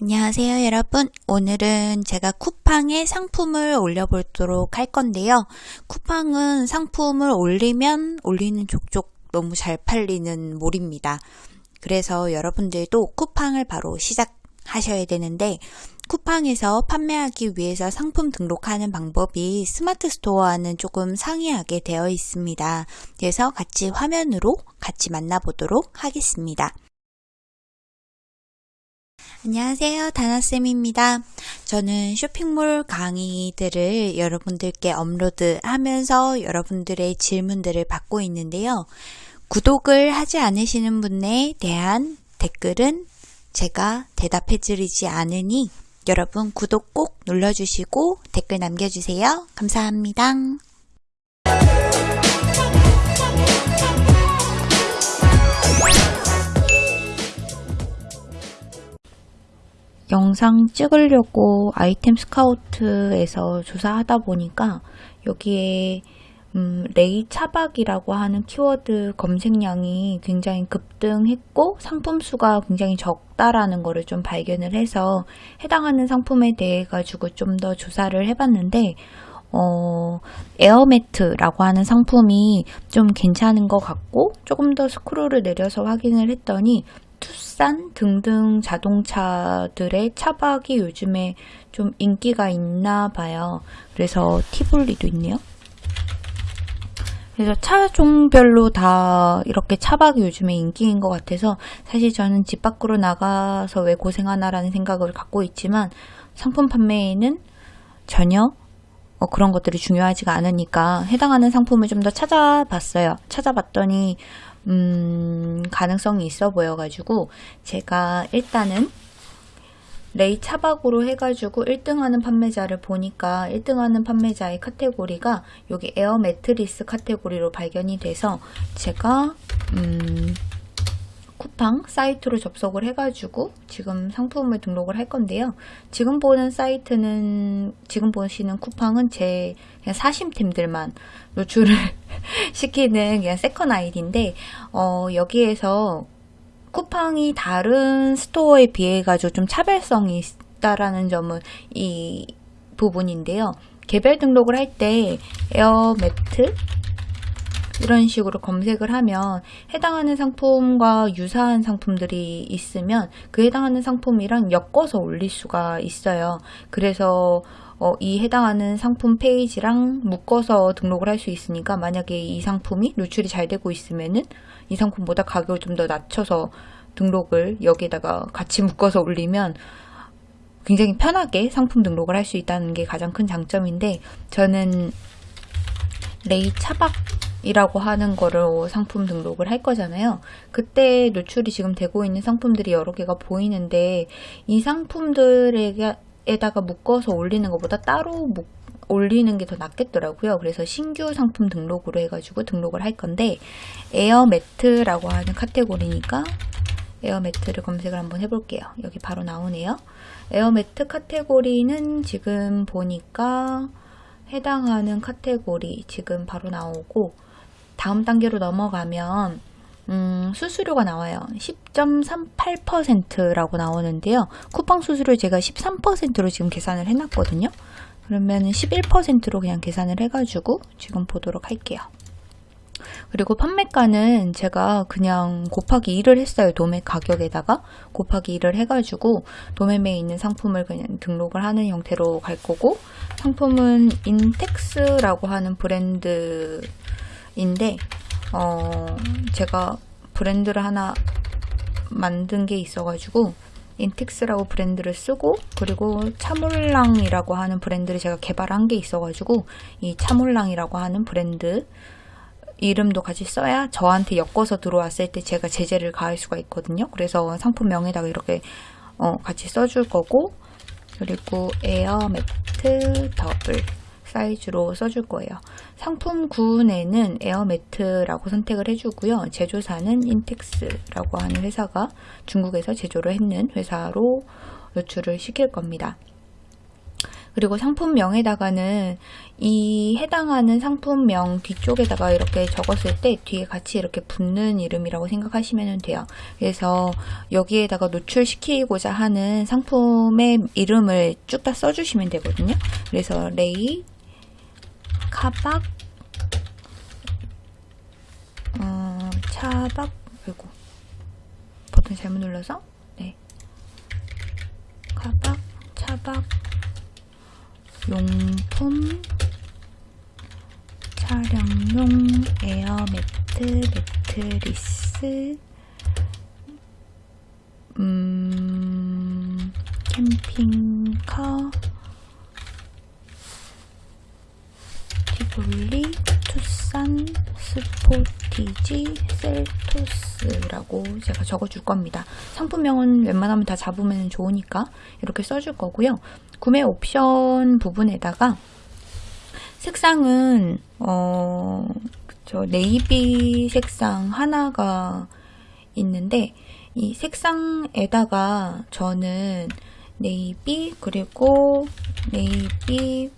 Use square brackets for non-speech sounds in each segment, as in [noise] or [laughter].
안녕하세요 여러분. 오늘은 제가 쿠팡에 상품을 올려보도록 할 건데요. 쿠팡은 상품을 올리면 올리는 족족 너무 잘 팔리는 몰입니다. 그래서 여러분들도 쿠팡을 바로 시작하셔야 되는데 쿠팡에서 판매하기 위해서 상품 등록하는 방법이 스마트 스토어와는 조금 상이하게 되어 있습니다. 그래서 같이 화면으로 같이 만나보도록 하겠습니다 안녕하세요. 다나쌤입니다. 저는 쇼핑몰 강의들을 여러분들께 업로드 하면서 여러분들의 질문들을 받고 있는데요. 구독을 하지 않으시는 분에 대한 댓글은 제가 대답해 드리지 않으니 여러분 구독 꼭 눌러주시고 댓글 남겨주세요. 감사합니다. 영상 찍으려고 아이템 스카우트에서 조사하다 보니까 여기에 음, 레이 차박이라고 하는 키워드 검색량이 굉장히 급등했고 상품 수가 굉장히 적다라는 것을 좀 발견을 해서 해당하는 상품에 대해 가지고 좀 더 조사를 해봤는데 어, 에어매트라고 하는 상품이 좀 괜찮은 것 같고 조금 더 스크롤을 내려서 확인을 했더니 투싼 등등 자동차들의 차박이 요즘에 좀 인기가 있나 봐요. 그래서 티볼리도 있네요. 그래서 차종별로 다 이렇게 차박이 요즘에 인기인 것 같아서 사실 저는 집 밖으로 나가서 왜 고생하나라는 생각을 갖고 있지만 상품 판매에는 전혀 어, 그런 것들이 중요하지가 않으니까 해당하는 상품을 좀 더 찾아봤어요. 찾아봤더니 음, 가능성이 있어 보여가지고 제가 일단은 레이 차박으로 해가지고 1등하는 판매자를 보니까 1등하는 판매자의 카테고리가 여기 에어 매트리스 카테고리로 발견이 돼서 제가 음, 쿠팡 사이트로 접속을 해가지고 지금 상품을 등록을 할 건데요. 지금 보는 사이트는 지금 보시는 쿠팡은 제 그냥 사입템들만 노출을 [laughs] 시키는 그냥 second 아이디인데 어, 여기에서 쿠팡이 다른 스토어에 비해 가지고 좀 차별성이 있다라는 점은 이 부분인데요. 개별 등록을 할 때 에어매트 이런 식으로 검색을 하면 해당하는 상품과 유사한 상품들이 있으면 그 해당하는 상품이랑 엮어서 올릴 수가 있어요. 그래서 어, 이 해당하는 상품 페이지랑 묶어서 등록을 할 수 있으니까 만약에 이 상품이 노출이 잘 되고 있으면은 이 상품보다 가격을 좀 더 낮춰서 등록을 여기에다가 같이 묶어서 올리면 굉장히 편하게 상품 등록을 할 수 있다는 게 가장 큰 장점인데 저는 레이 차박 이라고 하는 거를 상품 등록을 할 거잖아요. 그때 노출이 지금 되고 있는 상품들이 여러 개가 보이는데 이 상품들에다가 묶어서 올리는 것보다 따로 묶 올리는 게 더 낫겠더라고요. 그래서 신규 상품 등록으로 해가지고 등록을 할 건데 에어매트라고 하는 카테고리니까 에어매트를 검색을 한번 해볼게요. 여기 바로 나오네요. 에어매트 카테고리는 지금 보니까 해당하는 카테고리 지금 바로 나오고 다음 단계로 넘어가면 음, 수수료가 나와요. 10.38%라고 나오는데요. 쿠팡 수수료 제가 13%로 지금 계산을 해놨거든요. 그러면 11%로 그냥 계산을 해가지고 지금 보도록 할게요. 그리고 판매가는 제가 그냥 곱하기 1을 했어요. 도매 가격에다가 곱하기 1을 해가지고 도매매에 있는 상품을 그냥 등록을 하는 형태로 갈 거고 상품은 인텍스라고 하는 브랜드 인데 어 제가 브랜드를 하나 만든 게 있어가지고 인텍스라고 브랜드를 쓰고 그리고 차몰랑이라고 하는 브랜드를 제가 개발한 게 있어가지고 이 차몰랑이라고 하는 브랜드 이름도 같이 써야 저한테 엮어서 들어왔을 때 제가 제재를 가할 수가 있거든요. 그래서 상품명에다가 이렇게 어, 같이 써줄 거고 그리고 에어 매트 더블 사이즈로 써줄 거예요. 상품군에는 에어매트라고 선택을 해주고요. 제조사는 인텍스라고 하는 회사가 중국에서 제조를 했는 회사로 노출을 시킬 겁니다. 그리고 상품명에다가는 이 해당하는 상품명 뒤쪽에다가 이렇게 적었을 때 뒤에 같이 이렇게 붙는 이름이라고 생각하시면 돼요. 그래서 여기에다가 노출시키고자 하는 상품의 이름을 쭉 다 써주시면 되거든요. 그래서 레이, 카박, 어, 차박, 그리고 버튼 잘못 눌러서 네. 카박, 차박, 용품, 촬영용 에어매트, 매트리스, 음, 캠핑카, 티볼리, 투싼, 스포티지, 셀토스라고 제가 적어줄 겁니다. 상품명은 웬만하면 다 잡으면 좋으니까 이렇게 써줄 거고요. 구매 옵션 부분에다가 색상은 어, 저 네이비 색상 하나가 있는데 이 색상에다가 저는 네이비 그리고 네이비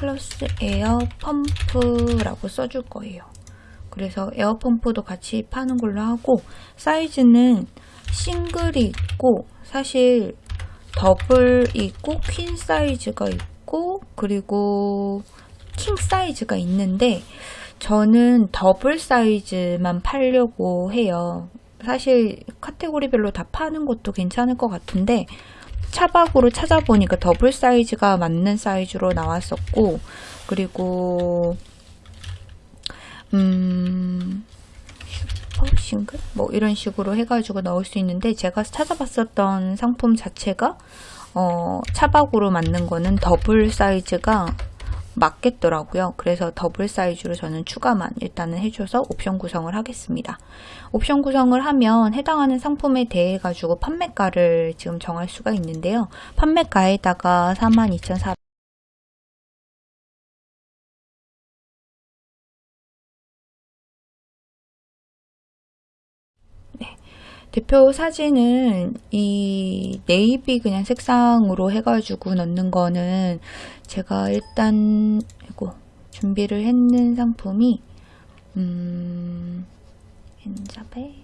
플러스 에어 펌프라고 써줄 거예요. 그래서 에어 펌프도 같이 파는 걸로 하고 사이즈는 싱글이 있고 사실 더블 있고 퀸 사이즈가 있고 그리고 킹 사이즈가 있는데 저는 더블 사이즈만 팔려고 해요. 사실 카테고리별로 다 파는 것도 괜찮을 것 같은데 차박으로 찾아보니까 더블 사이즈가 맞는 사이즈로 나왔었고 그리고 음 싱글? 뭐 이런 식으로 해가지고 넣을 수 있는데 제가 찾아봤었던 상품 자체가 어, 차박으로 맞는 거는 더블 사이즈가 맞겠더라고요. 그래서 더블 사이즈로 저는 추가만 일단은 해줘서 옵션 구성을 하겠습니다. 옵션 구성을 하면 해당하는 상품에 대해 가지고 판매가를 지금 정할 수가 있는데요. 판매가에다가 42,400 대표 사진은 이 네이비 그냥 색상으로 해가지고 넣는 거는 제가 일단 이거 준비를 했는 상품이 음 N잡에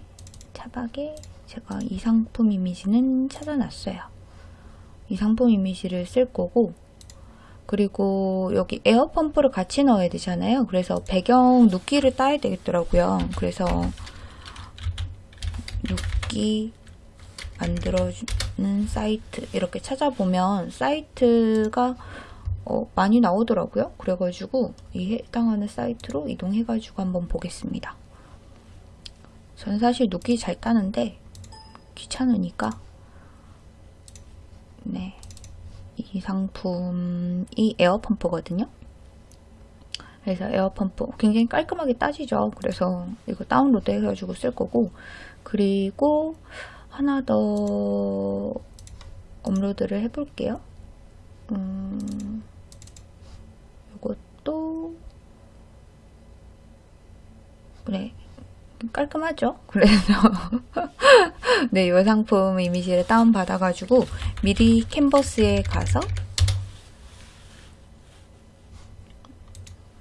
차박에 제가 이 상품 이미지는 찾아놨어요. 이 상품 이미지를 쓸 거고 그리고 여기 에어 펌프를 같이 넣어야 되잖아요. 그래서 배경 누끼를 따야 되겠더라고요. 그래서 누끼 만들어주는 사이트 이렇게 찾아보면 사이트가 어, 많이 나오더라고요. 그래가지고 이 해당하는 사이트로 이동해가지고 한번 보겠습니다. 저는 사실 누끼 잘 따는데 귀찮으니까 네, 이 상품이 에어펌프거든요. 그래서 에어펌프 굉장히 깔끔하게 따지죠. 그래서 이거 다운로드 해가지고 쓸 거고 그리고 하나 더 업로드를 해볼게요. 음, 이것도 네 깔끔하죠? [laughs] 그래서 네, 이 상품 이미지를 다운받아가지고 미리 캔버스에 가서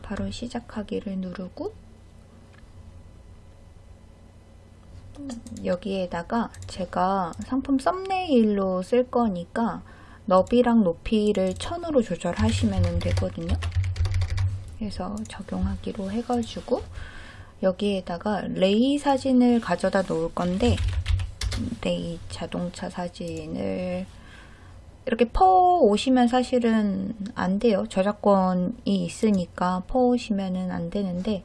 바로 시작하기를 누르고 여기에다가 제가 상품 썸네일로 쓸 거니까 너비랑 높이를 1000으로 조절하시면 되거든요. 그래서 적용하기로 해가지고 여기에다가 레이 사진을 가져다 놓을 건데 레이 자동차 사진을 이렇게 퍼 오시면 사실은 안 돼요. 저작권이 있으니까 퍼 오시면은 안 되는데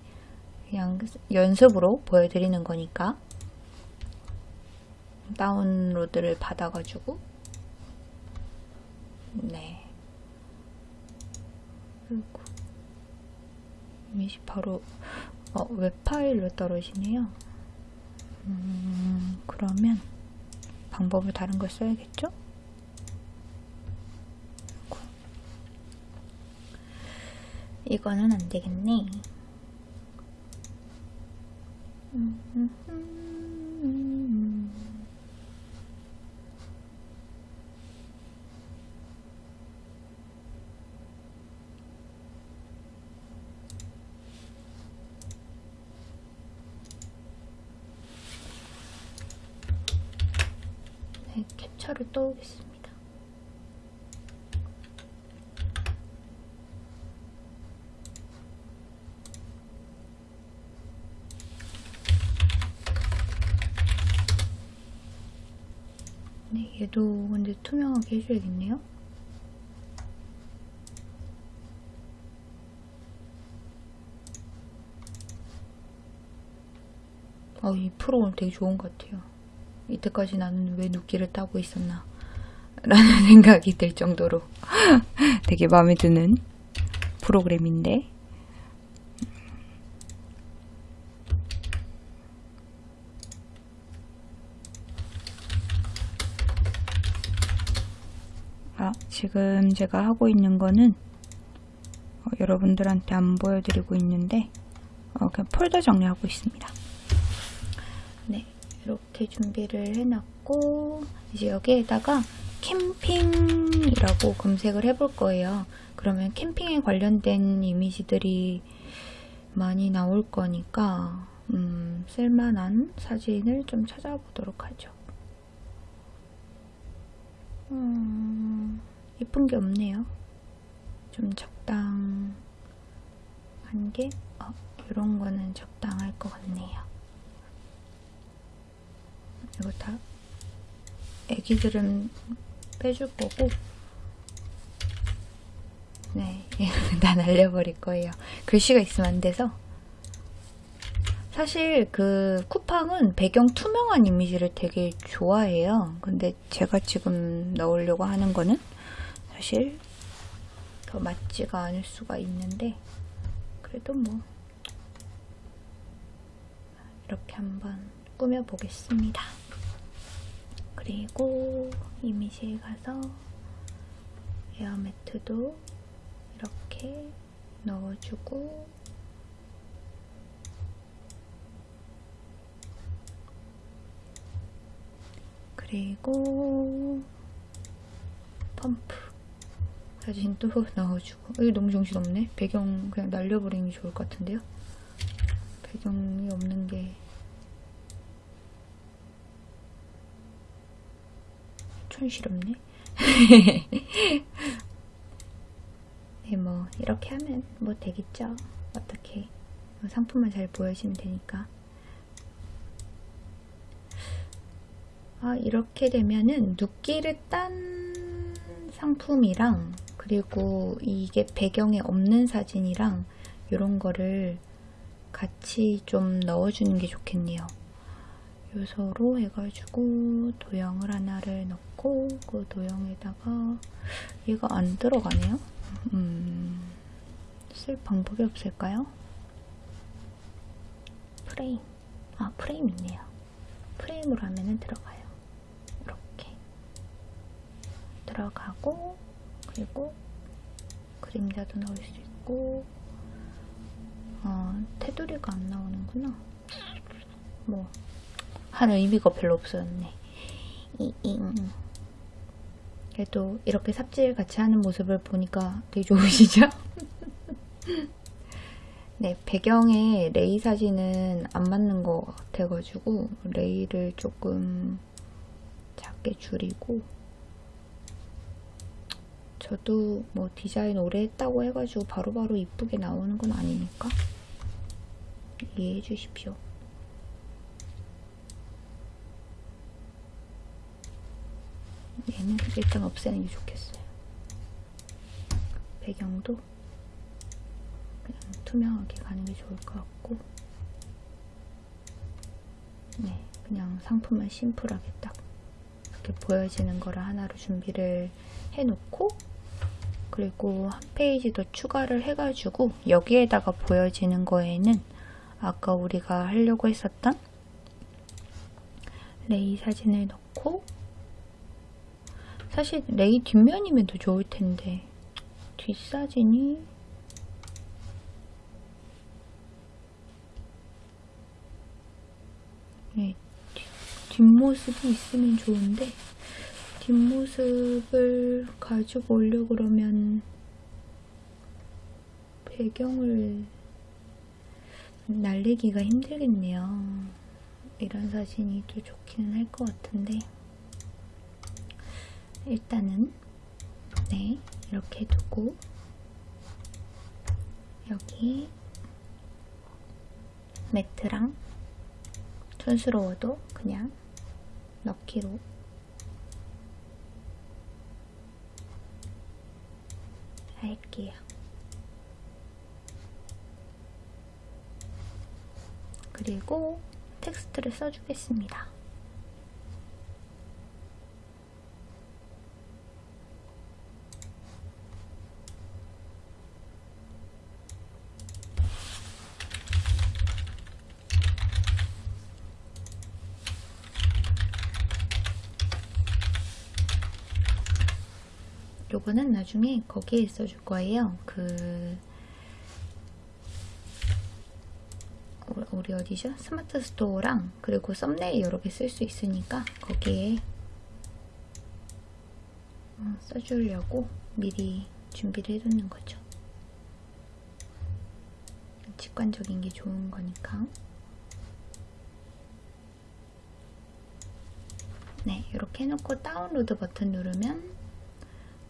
그냥 연습으로 보여드리는 거니까 다운로드를 받아가지고 네 그리고 이미지 바로 어, 웹 파일로 떨어지네요. 음, 그러면 방법을 다른 걸 써야겠죠? 이거는 안 되겠네. 네, 캡처를 떠오겠습니다. 얘도 근데 투명하게 해줘야겠네요. 어, 이 프로그램 되게 좋은 것 같아요. 이때까지 나는 왜 눕기를 따고 있었나 [laughs] 라는 생각이 들 정도로 [laughs] 되게 마음에 드는 프로그램인데 아, 지금 제가 하고 있는 거는 어, 여러분들한테 안 보여드리고 있는데 어, 그냥 폴더 정리하고 있습니다. 네, 이렇게 준비를 해놨고 이제 여기에다가 캠핑이라고 검색을 해볼 거예요. 그러면 캠핑에 관련된 이미지들이 많이 나올 거니까 음, 쓸만한 사진을 좀 찾아보도록 하죠. 음, 이쁜 게 없네요. 좀 적당한 게, 어, 이런 거는 적당할 것 같네요. 이거 다 애기들은 빼줄 거고 네, [laughs] 다 날려버릴 거예요. 글씨가 있으면 안 돼서 사실 그 쿠팡은 배경 투명한 이미지를 되게 좋아해요. 근데 제가 지금 넣으려고 하는 거는 사실 더 맞지가 않을 수가 있는데 그래도 뭐 이렇게 한번 꾸며보겠습니다. 그리고 이미지에 가서 에어매트도 이렇게 넣어주고 그리고 펌프. 사진도 [laughs] 넣어주고. 이게 너무 정신없네. 배경 그냥 날려버리는 게 좋을 것 같은데요? 배경이 없는 게. 촌스럽네. [laughs] 네, 뭐 이렇게 하면 뭐 되겠죠? 어떻게. 상품만 잘 보여지면 되니까 아, 이렇게 되면은 눕기를 딴 상품이랑 그리고 이게 배경에 없는 사진이랑 이런 거를 같이 좀 넣어주는 게 좋겠네요. 요소로 해가지고 도형을 하나를 넣고 그 도형에다가 얘가 안 들어가네요. 음, 쓸 방법이 없을까요? 프레임. 아, 프레임 있네요. 프레임으로 하면은 들어가요. 들어가고 그리고 그림자도 넣을 수 있고 어, 테두리가 안 나오는구나 뭐 하는 의미가 별로 없었네 이, 이, 음. 그래도 이렇게 삽질 같이 하는 모습을 보니까 되게 좋으시죠? [laughs] 네, 배경에 레이 사진은 안 맞는 것 같아가지고 레이를 조금 작게 줄이고 저도 뭐 디자인 오래 했다고 해가지고 바로바로 바로 이쁘게 나오는 건 아니니까 이해해 주십시오. 얘는 일단 없애는 게 좋겠어요. 배경도 그냥 투명하게 가는 게 좋을 것 같고 네, 그냥 상품은 심플하게 딱 이렇게 보여지는 거를 하나로 준비를 해놓고 그리고 한 페이지 더 추가를 해가지고 여기에다가 보여지는 거에는 아까 우리가 하려고 했었던 레이 사진을 넣고 사실 레이 뒷면이면 더 좋을 텐데 뒷사진이 네, 뒷모습이 있으면 좋은데 뒷모습을 가지고 오려고 그러면 배경을 날리기가 힘들겠네요. 이런 사진이 또 좋기는 할 것 같은데 일단은 네 이렇게 두고 여기 매트랑 촌스러워도 그냥 넣기로 할게요. 그리고 텍스트를 써주겠습니다. 요거는 나중에 거기에 써줄 거예요. 그 우리 어디죠? 스마트 스토어랑 그리고 썸네일 여러 개 쓸 수 있으니까 거기에 어, 써주려고 미리 준비를 해두는 거죠. 직관적인 게 좋은 거니까. 네, 이렇게 해놓고 다운로드 버튼 누르면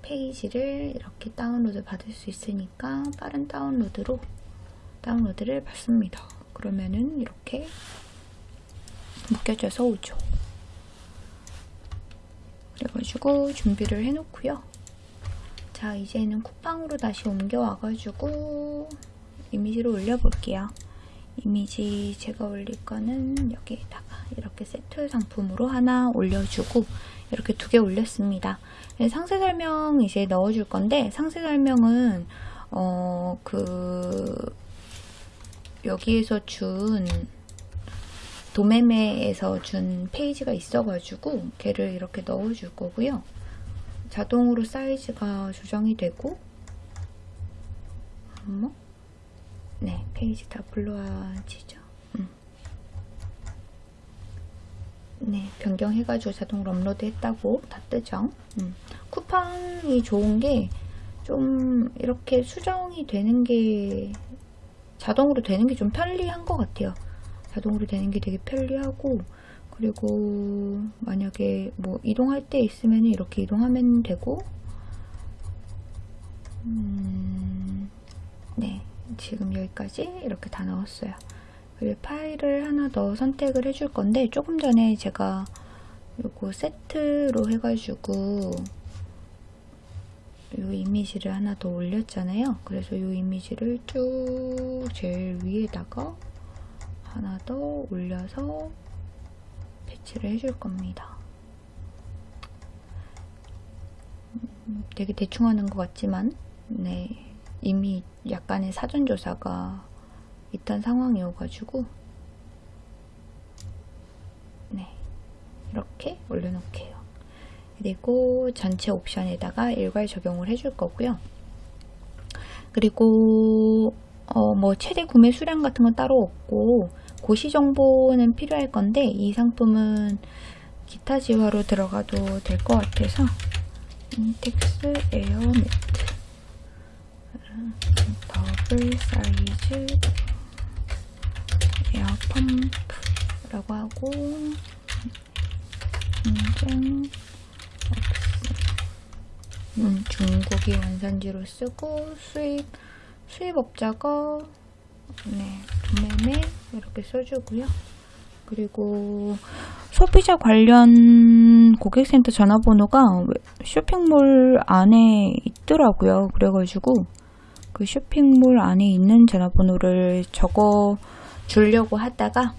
페이지를 이렇게 다운로드 받을 수 있으니까 빠른 다운로드로 다운로드를 받습니다. 그러면은 이렇게 묶여져서 오죠. 그래가지고 준비를 해놓고요. 자 이제는 쿠팡으로 다시 옮겨와가지고 이미지를 올려볼게요. 이미지 제가 올릴 거는 여기에다가 이렇게 세트 상품으로 하나 올려주고 이렇게 두 개 올렸습니다. 네, 상세 설명 이제 넣어줄 건데 상세 설명은 어 그 여기에서 준 도매매에서 준 페이지가 있어가지고 걔를 이렇게 넣어줄 거고요. 자동으로 사이즈가 조정이 되고 뭐? 네, 페이지 다 불러와지죠. 음. 네, 변경해가지고 자동으로 업로드 했다고 다 뜨죠. 음. 쿠팡이 좋은 게 좀 이렇게 수정이 되는 게 자동으로 되는 게 좀 편리한 것 같아요. 자동으로 되는 게 되게 편리하고 그리고 만약에 뭐 이동할 때 있으면 이렇게 이동하면 되고 음, 네 지금 여기까지 이렇게 다 넣었어요. 그리고 파일을 하나 더 선택을 해줄 건데 조금 전에 제가 요거 세트로 해가지고 요 이미지를 하나 더 올렸잖아요. 그래서 요 이미지를 쭉 제일 위에다가 하나 더 올려서 배치를 해줄 겁니다. 음, 되게 대충 하는 것 같지만 네 이미 약간의 사전조사가 있던 상황이어가지고 네 이렇게 올려놓을게요. 그리고 전체 옵션에다가 일괄 적용을 해줄 거고요. 그리고 어, 뭐 최대 구매 수량 같은 건 따로 없고 고시 정보는 필요할 건데 이 상품은 기타 재화로 들어가도 될 것 같아서 인텍스 에어 매트 더블 사이즈 에어 펌프라고 하고 인증 음, 중국이 원산지로 쓰고 수입 수입업자가 네 도매매 이렇게 써주고요. 그리고 소비자 관련 고객센터 전화번호가 쇼핑몰 안에 있더라고요. 그래가지고 그 쇼핑몰 안에 있는 전화번호를 적어 주려고 하다가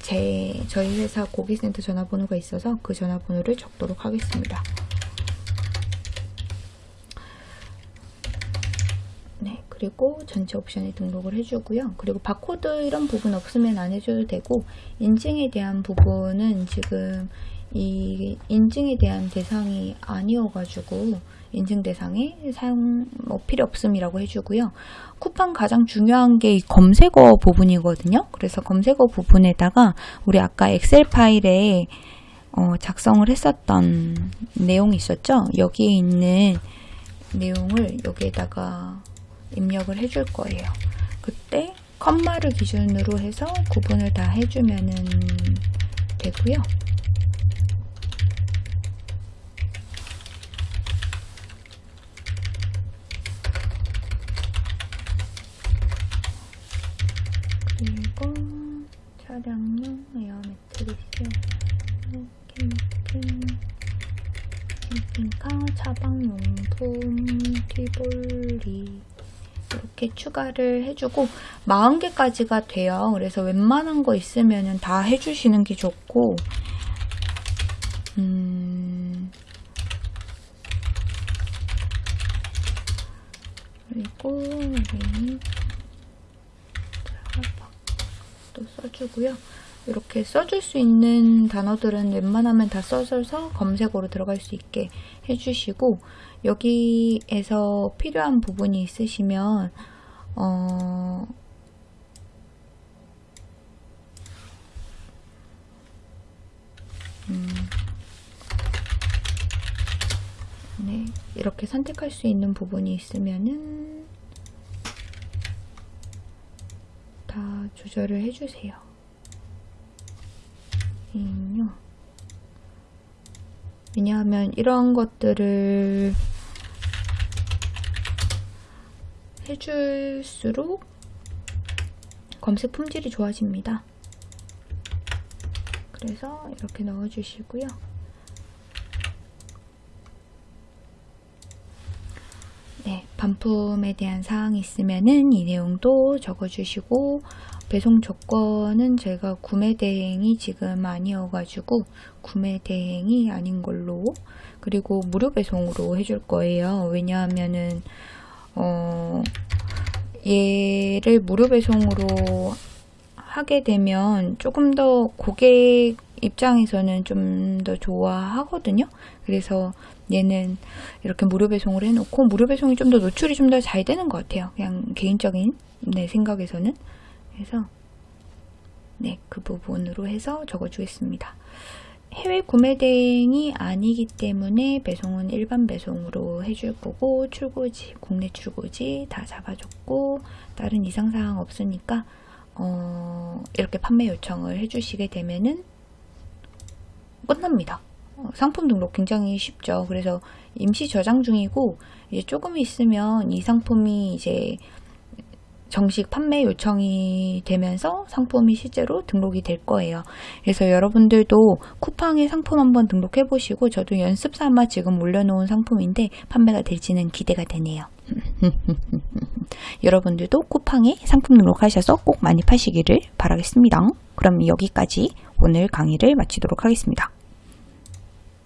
제 저희 회사 고객센터 전화번호가 있어서 그 전화번호를 적도록 하겠습니다. 네, 그리고 전체 옵션에 등록을 해주고요. 그리고 바코드 이런 부분 없으면 안 해줘도 되고 인증에 대한 부분은 지금 이 인증에 대한 대상이 아니어가지고 인증 대상에 사용 뭐 필요 없음이라고 해주고요. 쿠팡 가장 중요한 게 이 검색어 부분이거든요. 그래서 검색어 부분에다가 우리 아까 엑셀 파일에 어, 작성을 했었던 내용이 있었죠. 여기에 있는 내용을 여기에다가 입력을 해줄 거예요. 그때 컴마를 기준으로 해서 구분을 다 해주면 되고요. 차량용 에어 매트리스 캠핑 캠핑카 차박용품 티볼리 이렇게 추가를 해주고 40개까지가 돼요. 그래서 웬만한 거 있으면 다 해주시는 게 좋고 음, 그리고 우리 또 써주고요. 이렇게 써줄 수 있는 단어들은 웬만하면 다 써줘서 검색어로 들어갈 수 있게 해주시고 여기에서 필요한 부분이 있으시면 어, 음, 네, 이렇게 선택할 수 있는 부분이 있으면은 다 조절을 해주세요. 인요. 왜냐하면 이런 것들을 해줄수록 검색 품질이 좋아집니다. 그래서 이렇게 넣어주시고요. 네, 반품에 대한 사항이 있으면은 이 내용도 적어주시고 배송 조건은 제가 구매 대행이 지금 아니어가지고 구매 대행이 아닌 걸로 그리고 무료 배송으로 해줄 거예요. 왜냐하면은 어 얘를 무료 배송으로 하게 되면 조금 더 고객 입장에서는 좀 더 좋아하거든요. 그래서 얘는 이렇게 무료 배송을 해놓고 무료 배송이 좀 더 노출이 좀 더 잘 되는 것 같아요. 그냥 개인적인 내 생각에서는 그래서 네, 그 부분으로 해서 적어주겠습니다. 해외 구매 대행이 아니기 때문에 배송은 일반 배송으로 해줄 거고 출고지, 국내 출고지 다 잡아줬고 다른 이상사항 없으니까 어, 이렇게 판매 요청을 해주시게 되면은 끝납니다. 어, 상품 등록 굉장히 쉽죠. 그래서 임시 저장 중이고 이제 조금 있으면 이 상품이 이제 정식 판매 요청이 되면서 상품이 실제로 등록이 될 거예요. 그래서 여러분들도 쿠팡에 상품 한번 등록해 보시고 저도 연습 삼아 지금 올려놓은 상품인데 판매가 될지는 기대가 되네요. [laughs] 여러분들도 쿠팡에 상품 등록하셔서 꼭 많이 파시기를 바라겠습니다. 그럼 여기까지 오늘 강의를 마치도록 하겠습니다.